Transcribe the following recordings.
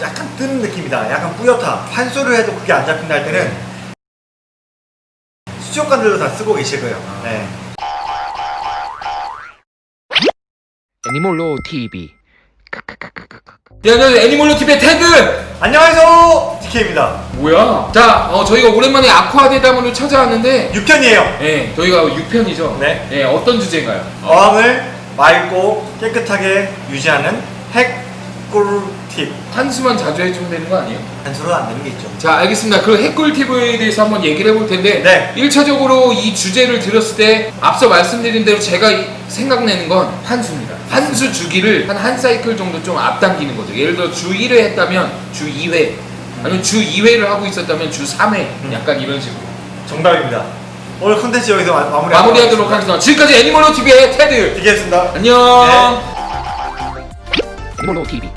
약간 뜨는 느낌이다. 약간 뿌옇다. 환수를 해도 그게 안 잡힌다 할 때는 수족관들도 다 쓰고 계실 거예요. 네. 애니몰로 TV 네, 안녕하세요. 애니멀로 TV의 테드! 안녕하세요. DK입니다. 뭐야? 자, 어, 저희가 오랜만에 아쿠아 대담으로 찾아왔는데, 6편이에요. 예, 저희가 6편이죠? 네. 예, 어떤 주제인가요? 어항을 맑고 깨끗하게 유지하는 핵꿀 팁. 한수만 자주 해주면 되는 거 아니에요? 한수로 안 되는 게 있죠. 자, 알겠습니다. 그 핵꿀팁에 대해서 한번 얘기를 해볼 텐데, 네. 1차적으로 이 주제를 들었을 때, 앞서 말씀드린 대로 제가 이- 생각내는 건 한수입니다. 한수 주기를 한 한 사이클 정도 좀 앞당기는 거죠. 예를 들어 주 1회 했다면 주 2회, 아니면 주 2회를 하고 있었다면 주 3회, 음. 약간 이런 식으로. 정답입니다. 오늘 컨텐츠 여기서 마- 마무리 마무리하도록 하겠습니다. 지금까지 애니멀로 TV의 테드! DK였습니다. 안녕! 애니몰로 TV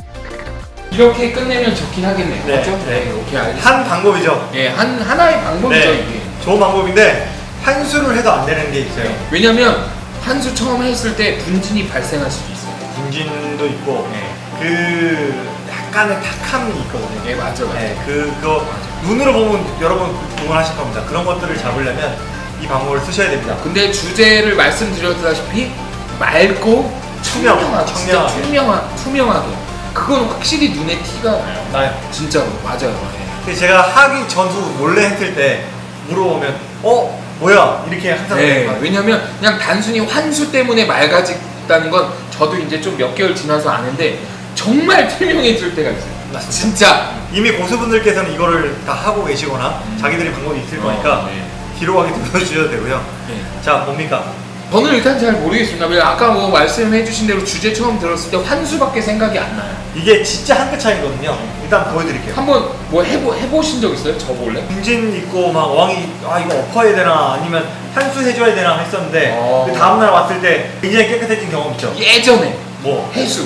이렇게 끝내면 좋긴 하겠네요. 네. 맞죠? 네, 오케이 알겠습니다. 한 방법이죠. 예, 한 하나의 방법이죠 네. 이게. 좋은 방법인데 한 수를 해도 안 되는 게 있어요. 왜냐면 한 수 처음 했을 때 분진이 발생할 수도 있어요. 분진도 있고 네, 그 약간의 탁함이 있거든요. 네 맞아 맞아. 네, 그, 그거 눈으로 보면 여러분 구분하실 겁니다. 그런 것들을 잡으려면 이 방법을 쓰셔야 됩니다. 근데 주제를 말씀드렸다시피 맑고 투명, 투명하게. 투명하, 투명하게. 그건 확실히 눈에 티가 나요. 나요. 진짜로 맞아요. 예. 근데 제가 하기 전후 몰래 했을 때 물어보면 어 뭐야 이렇게 항상 네. 왜냐면 그냥 단순히 환수 때문에 맑아졌다는 건 저도 이제 좀 몇 개월 지나서 아는데 정말 투명해질 때가 있어요. 맞습니다. 진짜. 이미 고수분들께서는 이거를 다 하고 계시거나 자기들이 방법이 있을 거니까 어, 네. 뒤로 가게 눌러주셔도 되고요. 네. 자 뭡니까? 저는 일단 잘 모르겠습니다. 왜 아까 뭐 말씀해 주신 대로 주제 처음 들었을 때 환수밖에 생각이 안 나요. 이게 진짜 한 끗 차이거든요. 일단 보여드릴게요. 한번 뭐 해보 해보신 적 있어요? 저 몰래? 중진 있고 막 어항이 아 이거 엎어야 되나 아니면 한수 해줘야 되나 했었는데 어. 그 다음날 왔을 때 굉장히 깨끗해진 경험 있죠. 예전에 뭐 해수.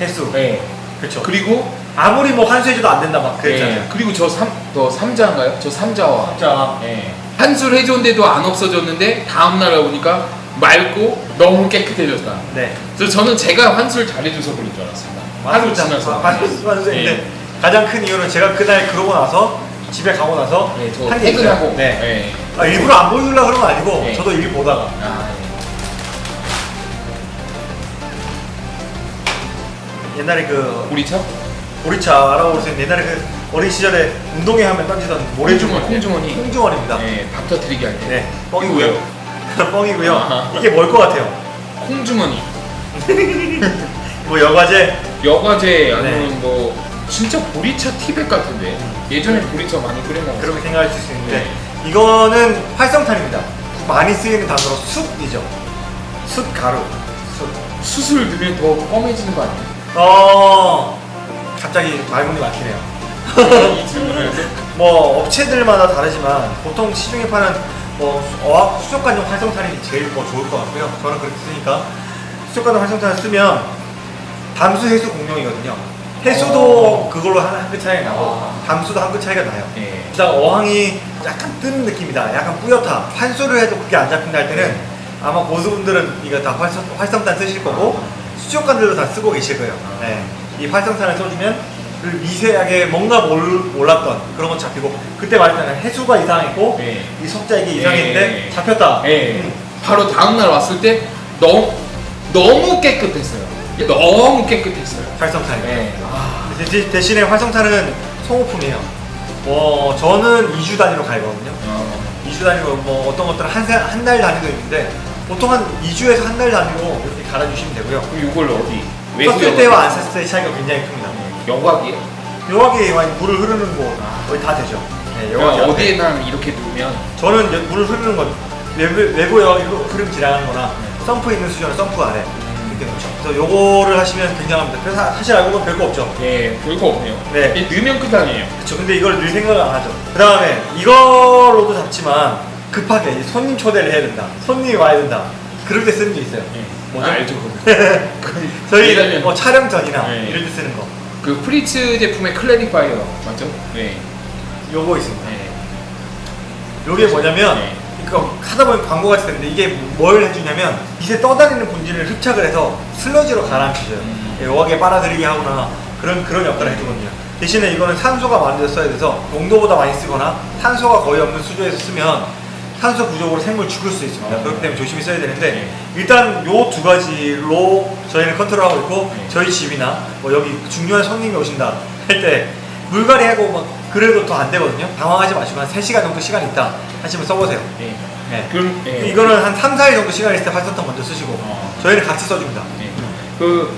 횟수. 네. 그렇죠. 그리고 아무리 뭐 한수 해줘도 안 된다 막 그랬잖아요. 예, 그리고 저삼더 삼자인가요? 저 삼자와 자 예. 한술 해줬는데도 안 없어졌는데 다음 날 보니까 맑고 너무 깨끗해졌다. 네. 그래서 저는 제가 환술 잘해줘서 그런 줄 알았습니다. 하루 지나서. 한수 한수인데 예. 가장 큰 이유는 제가 그날 그러고 나서 집에 가고 나서 예, 저. 퇴근하고. 네. 예. 아, 일부러 안 보여주려고 그런 건 아니고 네. 저도 일 보다가 아, 옛날에 그 예. 우리 차? 보리차 알아보세요. 옛날에 그 어린 시절에 운동회 하면 던지던 모래주머니 홍주머니. 홍주머니입니다. 네, 밥 터트리게 할 때. 네, 이거 뻥이고요. 왜요? 뻥이고요. 아하. 이게 뭘 것 같아요? 콩주머니. 뭐 여과제 여과제 아니면 네. 뭐 진짜 보리차 티백 같은데 예전에 보리차 많이 끓여 먹었어요. 그렇게 생각할 수 있는데 네. 이거는 활성탄입니다. 많이 쓰이는 단어로 숯이죠. 숯 가루. 숯. 수술 넣으면 더 검해지는 거 아니에요? 어 갑자기 말문이 막히네요. 해서 뭐 업체들마다 다르지만 보통 시중에 파는 뭐 어학 수족관용 활성탄이 제일 뭐 좋을 것 같고요. 저는 그렇게 쓰니까 수족관용 활성탄을 쓰면 담수 해수 공룡이거든요. 해수도 그걸로 한끗 차이가 나고 아. 담수도 한 끗 차이가 나요. 예. 일단 어항이 약간 뜨는 느낌이다. 약간 뿌옇다. 환수를 해도 그게 안 잡힌다 할 때는 아마 고수분들은 이거 다 활성, 활성탄 쓰실 거고 수족관들도 다 쓰고 계실 거예요. 네. 이 활성탄을 써주면 그 미세하게 뭔가 몰, 몰랐던 그런 건 잡히고 그때 말했잖아요. 해수가 이상했고 네. 이 석자 이게 예. 이상했는데 잡혔다. 예. 음. 바로 다음 날 왔을 때 너무 너무 깨끗했어요. 너무 깨끗했어요. 활성탄이. 예. 아, 대- 대신에 활성탄은 소모품이에요. 뭐 저는 2주 단위로 갈거든요. 어. 2주 단위로 뭐 어떤 것들은 한달 단위도 있는데 보통 한 2주에서 한 달 단위로 이렇게 갈아주시면 되고요. 그럼 이걸 어디? 썼을 때와 안 썼을 때의 차이가 굉장히 큽니다. 여과기에? 여기에 많이 물을 흐르는 곳 거의 다 되죠. 네, 여기 그냥 어디에나 이렇게 두면 저는 여- 물을 흐르는 건 외부, 외부 여 흐름 지나가는 거나 썸프 있는 수저는 썸프 아래 이렇게 놓죠. 그래서 요거를 하시면 굉장합니다. 그래서 사- 사실 알고 보면 별거 없죠. 예 별거 없네요. 네. 이 넣으면 끝 아니에요. 그렇죠. 근데 이걸 늘 생각을 안 하죠. 그 다음에 이걸로도 잡지만 급하게 손님 초대를 해야 된다. 손님이 와야 된다. 그럴 때 쓰는 게 있어요. 예. 뭐죠? 알죠. 그건. 저희 뭐 촬영 전이나 네. 이럴 때 쓰는 거. 그 프리츠 제품의 clarifier 맞죠? 네. 요거 있습니다. 네. 요게 뭐냐면 네. 이거 하다 보면 광고 같이 되는데 이게 뭘 해주냐면 밑에 떠다니는 분진을 흡착을 해서 슬러지로 가라앉혀줘요. 음. 여기에 빨아들이게 하거나 그런 그런 역할을 해주거든요. 대신에 이거는 산소가 데 써야 돼서 농도보다 많이 쓰거나 산소가 거의 없는 수조에서 쓰면 산소 부족으로 생물 죽을 수 있습니다. 어. 그렇기 때문에 조심히 써야 되는데 네. 일단 요 두 가지로 저희는 컨트롤하고 있고 네. 저희 집이나 뭐 여기 중요한 손님이 오신다 할 때 물갈이 하고 막 그래도 더 안 되거든요. 당황하지 마시고 한 3시간 정도 시간 있다 하시면 써보세요. 예. 네. 그럼 예. 이거는 한 3, 4일 정도 시간 있을 때 활성탄 먼저 쓰시고 어. 저희는 같이 써줍니다. 네. 그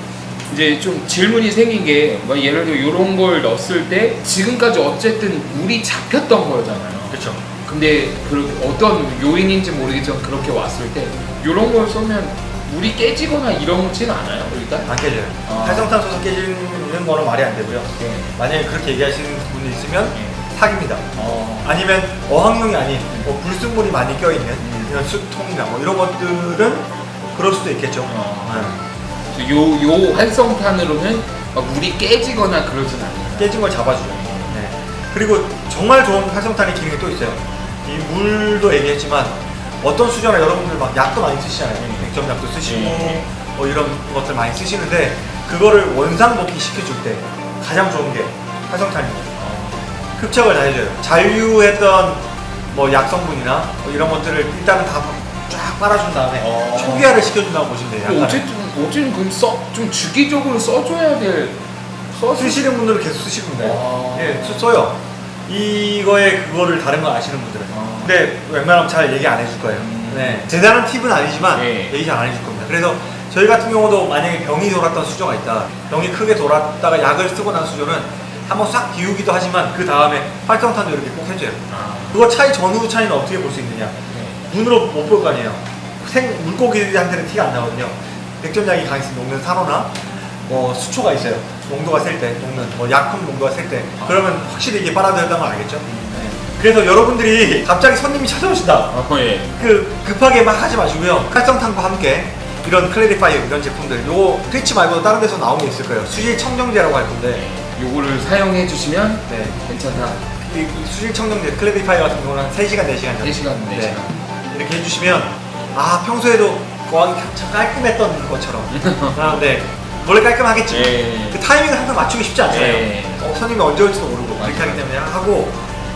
이제 좀 질문이 생긴 게 뭐 예를 들어 이런 걸 넣었을 때 지금까지 어쨌든 물이 잡혔던 거잖아요. 그렇죠. 근데 그 어떤 요인인지 모르겠지만 그렇게 왔을 때 이런 걸 쏘면 물이 깨지거나 이러지는 않아요 일단. 안 깨져요. 아. 활성탄 쏘서 깨지는 거는 말이 안 되고요. 네. 만약에 그렇게 얘기하시는 분이 있으면 네. 사기입니다. 어. 아니면 어항용이 아닌 뭐 불순물이 많이 껴있는 음. 이런 수통이나 뭐 이런 것들은 그럴 수도 있겠죠. 어. 네. 요, 요 활성탄으로는 막 물이 깨지거나 그러진 않아요. 깨진 걸 잡아주죠. 네. 그리고 정말 좋은 활성탄의 기능이 또 있어요. 이 물도 얘기했지만 어떤 수저나 여러분들 막 약도 많이 쓰시잖아요. 백점 약도 쓰시고 네. 뭐 이런 것들 많이 쓰시는데 그거를 원상복귀 시켜줄 때 가장 좋은 게 활성탄입니다. 흡착을 다 해줘요. 잔류했던 뭐 약성분이나 뭐 이런 것들을 일단은 다 쫙 빨아준 다음에 어. 초기화를 시켜준다고 보시면 돼요. 어쨌든 어쨌든 그럼 써 좀 주기적으로 써줘야 될 써. 쓰시는 분들은 계속 쓰시면 돼요. 아. 예, 써- 써요. 이거에 그거를 다른 거 아시는 분들은. 아. 근데 웬만하면 잘 얘기 안 해줄 거예요. 음. 네. 대단한 팁은 아니지만 네. 얘기 잘 안 해줄 겁니다. 그래서 저희 같은 경우도 만약에 병이 돌았던 수조가 있다. 병이 크게 돌았다가 약을 쓰고 난 수조는 한번 싹 비우기도 하지만 그 다음에 활성탄도 이렇게 꼭 해줘요. 아. 그거 차이 전후 차이는 어떻게 볼 수 있느냐? 네. 눈으로 못 볼 거 아니에요. 생 물고기한테는 티가 안 나거든요. 백점약이 강했으면 녹는 산호나 뭐 수초가 있어요. 농도가 셀 때, 녹는 뭐 약품 농도가 셀 때, 그러면 확실히 이게 빨아들였다는 걸 알겠죠? 네. 그래서 여러분들이 갑자기 손님이 찾아오신다. 어, 예. 그 급하게 막 하지 마시고요. 활성탄과 함께 이런 clarifier 이런 제품들, 요거 트위치 말고도 다른 데서 나온 게 있을 거예요. 수질 청정제라고 할 건데, 요거를 사용해 주시면 네. 괜찮다. 이, 수질 청정제 clarifier 같은 경우는 한 3시간, 4시간 정도. 4시간, 4시간. 네. 이렇게 해주시면 아 평소에도 거하기 참 깔끔했던 것처럼 아, 네 원래 깔끔하겠지 예. 그 타이밍을 항상 맞추기 쉽지 않잖아요 예. 어, 손님이 언제 올지도 모르고. 그렇게 하기 때문에 하고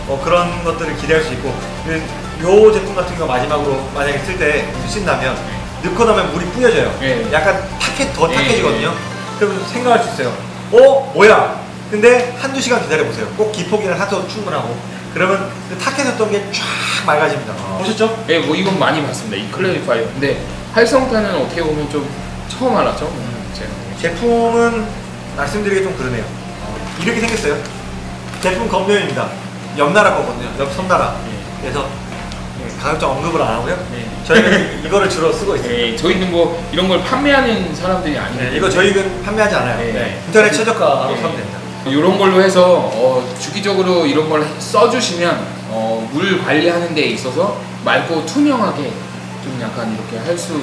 어, 그런 것들을 기대할 수 있고 그, 요 제품 같은 거 마지막으로 만약에 쓸 때 쓰신다면 넣고 나면 물이 뿌려져요 예. 약간 탁해, 더 예. 탁해지거든요 그럼 생각할 수 있어요 어? 뭐야? 근데 한두 시간 기다려보세요 꼭 기폭이나 산소 충분하고 그러면 그 탁해졌던 게 쫙 맑아집니다 보셨죠? 예, 뭐 이건 많이 봤습니다. 이 클래리파이어. 근데 활성탄은 어떻게 보면 좀 처음 알았죠. 제품은 말씀드리기 좀 그러네요. 이렇게 생겼어요. 제품 겉면입니다. 옆 나라 거거든요. 옆 섬나라. 그래서 예, 가급적 언급을 안 하고요. 네. 저희는 이거를 주로 쓰고 있어요. 예, 저희는 뭐 이런 걸 판매하는 사람들이 아니고 네, 이거 저희는 판매하지 않아요. 네. 네, 인터넷 최저가로 네. 사면 됩니다. 이런 걸로 해서 어, 주기적으로 이런 걸 써주시면 어, 물 관리하는 데 있어서 맑고 투명하게 좀 약간 이렇게 할 수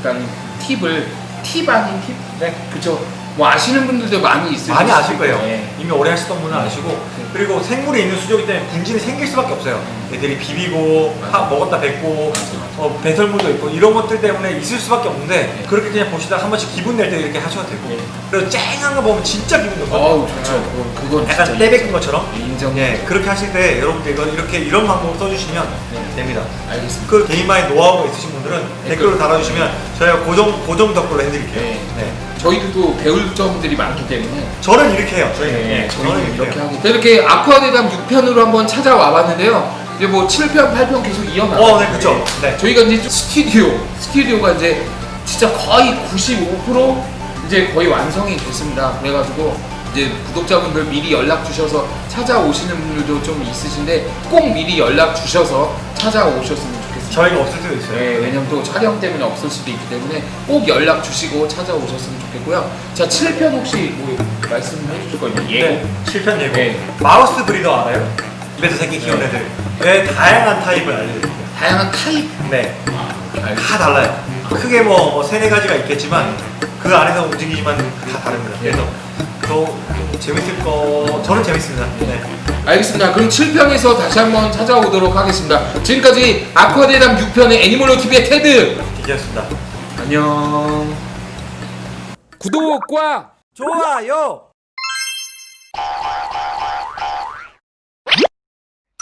있다는 팁을 팁 아닌 팁? 네. 그쵸? 뭐 아시는 분들도 많이 있을 많이 아실 거예요. 네. 이미 오래 하시던 분은 네. 아시고 네. 그리고 생물이 있는 수조기 때문에 분진이 생길 수밖에 없어요. 애들이 비비고. 파- 먹었다 뱉고. 어, 배설물도 있고 이런 것들 때문에 있을 수밖에 없는데 네. 그렇게 그냥 보시다가 한 번씩 기분 낼 때 이렇게 하셔도 되고 네. 그리고 쨍한 거 보면 진짜 기분 좋거든요. 좋죠. 그건, 그건 약간 떼뱉은 것처럼 인정. 예 그렇게 하실 때 여러분들 이거 이렇게 이런 방법을 써주시면 네. 됩니다. 알겠습니다. 그 개인만의 노하우가 있으신 분들은 댓글로 달아주시면 저희가 고정 고정 댓글로 해드릴게요. 네. 네. 저희도 또 배울 점들이 많기 때문에 저는 이렇게 해요. 저희는 네, 예, 저희는 이렇게 해요. 하고 자, 이렇게 아쿠아대담 6편으로 한번 찾아와 봤는데요 이제 뭐 7편, 8편 계속 이어나가요 어, 네, 그쵸. 네. 저희가 이제 스튜디오 스튜디오가 이제 진짜 거의 95% 이제 거의 완성이 됐습니다 그래가지고 이제 구독자분들 미리 연락 주셔서 찾아오시는 분들도 좀 있으신데 꼭 미리 연락 주셔서 찾아오셨으면 저희가 없을 때도 있어요. 네, 왜냐면 또 촬영 때문에 없을 수도 있기 때문에 꼭 연락 주시고 찾아오셨으면 좋겠고요. 자, 7편 혹시 뭐 말씀해 주실 거예요? 예고. 네, 7편 예고. 네. 마우스 브리더 알아요? 입에서 새끼 네. 애들. 네, 다양한 타입을 알려드릴게요. 다양한 타입. 네, 알겠습니다. 다 달라요. 크게 뭐, 뭐 세네 가지가 있겠지만 그 안에서 움직이지만 다 다릅니다. 그래서 더 재밌을 거, 저는 재밌습니다. 네. 알겠습니다. 그럼 7편에서 다시 한번 찾아오도록 하겠습니다. 지금까지 아쿠아대담 6편의 애니멀로TV의 테드 기자였습니다. 안녕 구독과 좋아요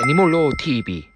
애니멀로TV